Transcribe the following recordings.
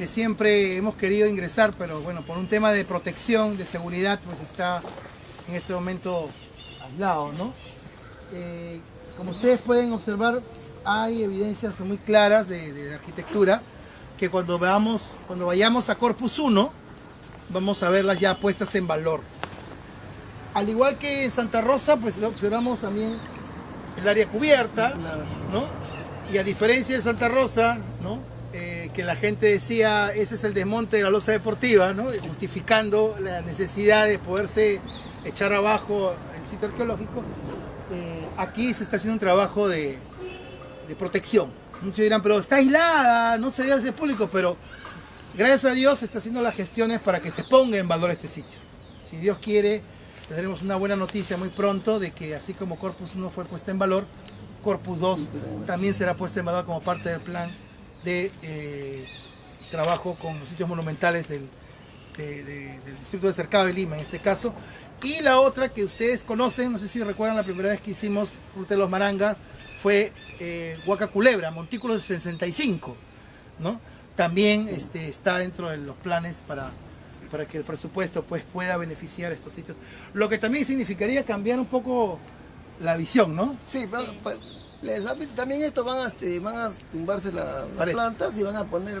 que siempre hemos querido ingresar, pero bueno, por un tema de protección, de seguridad, pues está en este momento aislado, ¿no? Eh, como ustedes pueden observar, hay evidencias muy claras de, de arquitectura que cuando veamos, cuando vayamos a Corpus 1, vamos a verlas ya puestas en valor. Al igual que en Santa Rosa, pues observamos también el área cubierta, ¿no? Y a diferencia de Santa Rosa, ¿no? Que la gente decía, ese es el desmonte de la losa deportiva, ¿no? Justificando la necesidad de poderse echar abajo el sitio arqueológico. Eh, aquí se está haciendo un trabajo de, de protección. Muchos dirán, pero está aislada, no se ve hacia público, pero gracias a Dios se está haciendo las gestiones para que se ponga en valor este sitio. Si Dios quiere, tendremos una buena noticia muy pronto de que así como Corpus 1 fue puesta en valor, Corpus 2 también será puesta en valor como parte del plan de eh, trabajo con los sitios monumentales del, de- de- del distrito de Cercado de Lima en este caso. Y la otra que ustedes conocen, no sé si recuerdan la primera vez que hicimos Ruta de los Marangas, fue eh, Huaca Culebra, Montículo 65, ¿no? También este, está dentro de los planes para, para que el presupuesto pues, pueda beneficiar estos sitios. Lo que también significaría cambiar un poco la visión, ¿no? Sí, pa- les también esto van a, este, van a tumbarse la- las plantas y van a poner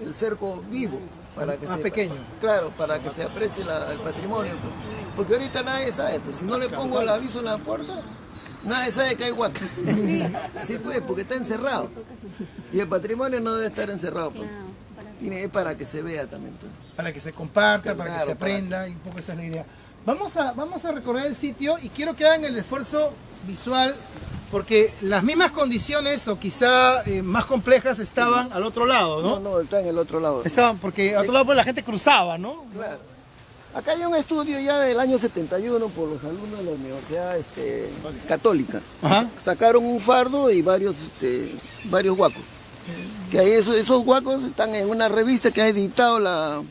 el cerco vivo para que Más se, pequeño. Claro, para que se aprecie la- el patrimonio. Porque ahorita nadie sabe, pues si no le pongo el aviso en la puerta, nadie sabe que hay huaca. Sí, pues, porque está encerrado. Y el patrimonio no debe estar encerrado, pues. Tiene, es para que se vea también. pues. para que se comparta, para que se para aprenda, y un poco esa es la idea. Vamos a, vamos a recorrer el sitio y quiero que hagan el esfuerzo visual porque las mismas condiciones o quizá eh, más complejas estaban al otro lado, No, ¿no? no, está en el otro lado. Estaban porque al otro lado pues, la gente cruzaba, ¿no? Claro. Acá hay un estudio ya del año 71 por los alumnos de la Universidad este, Católica. Ajá. Sacaron un fardo y varios, este, varios guacos. Que ahí esos, esos guacos están en una revista que ha editado la,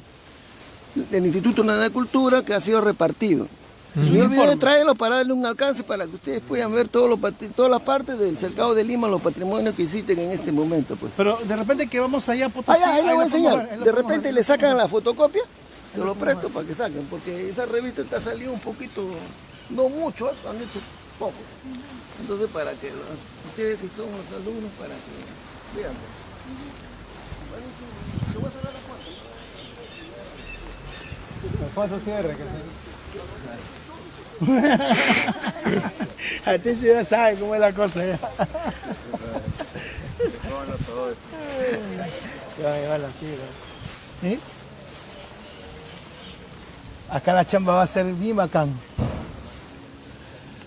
el Instituto Nacional de Cultura que ha sido repartido. Y yo olvidé traerlo para darle un alcance para que ustedes puedan ver todos los, patri- todas las partes del cercado de Lima, los patrimonios que existen en este momento. Pues. Pero de repente que vamos allá a Potosí, ya, ahí ahí voy a lo ver, enseñar. lo De repente ver. le sacan la fotocopia, se lo presto para que saquen, porque esa revista está salido un poquito, no mucho, ¿eh? han hecho poco. Entonces para que los- ustedes que son los alumnos, para que vean. Te voy a cerrar la puerta. Cierre. A ti sí ya sabe cómo es la cosa. Ya. Ya va a llevar. Acá la chamba va a ser bien bacán.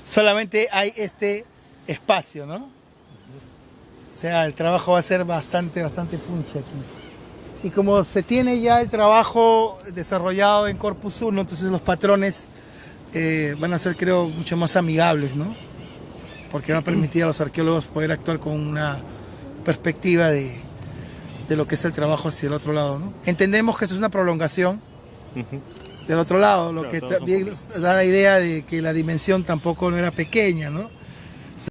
Solamente hay este espacio, ¿no? O sea, el trabajo va a ser bastante, bastante punche aquí. Y como se tiene ya el trabajo desarrollado en Corpus 1, entonces los patrones eh, van a ser, creo, mucho más amigables, ¿no? Porque va a permitir a los arqueólogos poder actuar con una perspectiva de, de lo que es el trabajo hacia el otro lado, ¿no? Entendemos que esto es una prolongación del otro lado, lo Claro, que también da la idea de que la dimensión tampoco no era pequeña, ¿no?